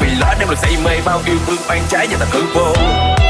vì lỡ đem được say mê, bao yêu thương oan trái và tầm hư vô.